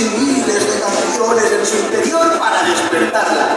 miles de canciones en su interior para despertarla.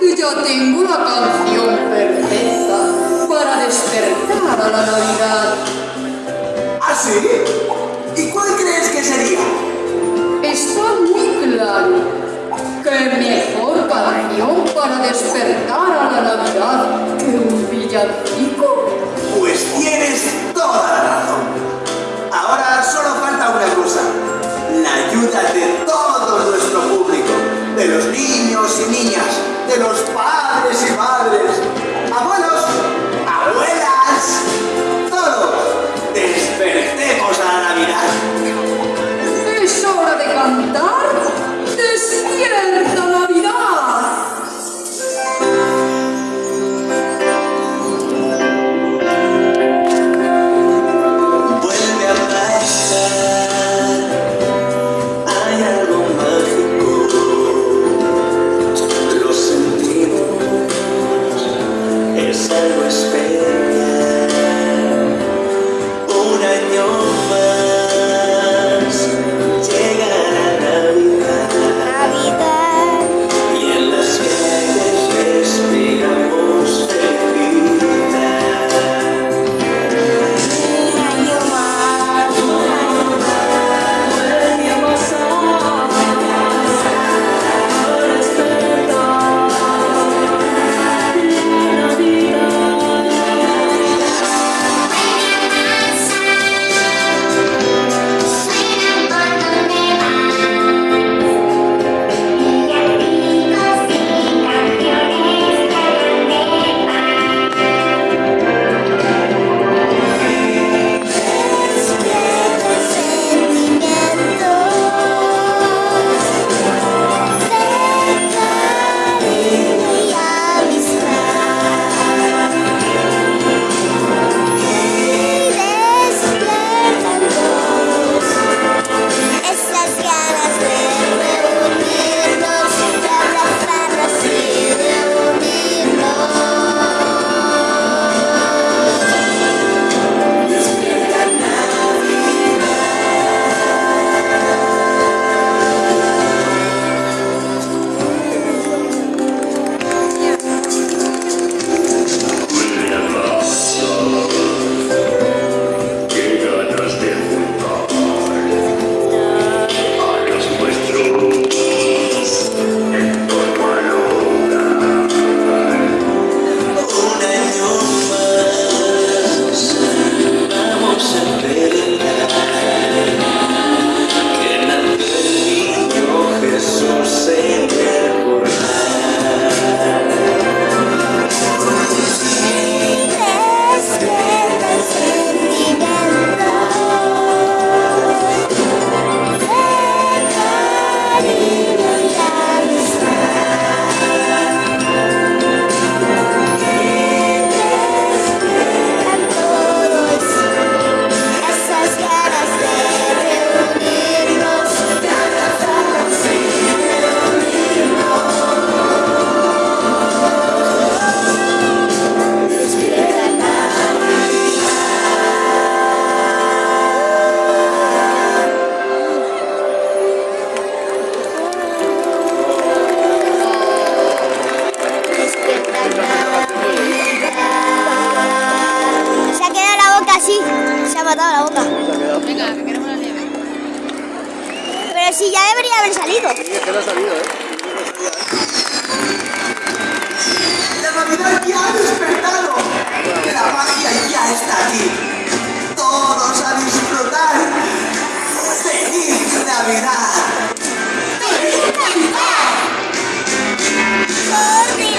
Que ya tengo la canción perfecta para despertar a la Navidad. ¿Ah, sí? ¿Y cuál crees que sería? Está muy claro. ¿Qué mejor canción para despertar a la Navidad que un villancico? Pues tienes toda la razón. Ahora solo falta una cosa. La ayuda de todo nuestro público. De los niños y niñas. De los padres matado a la otra. Venga, que queremos la nieve. Pero si ya debería haber salido. Sí, es que no ha salido, ¿eh? La Navidad ya ha despertado. La magia ya está aquí. Todos a disfrutar. ¡Feliz Navidad! ¡Feliz Navidad! ¡Corre!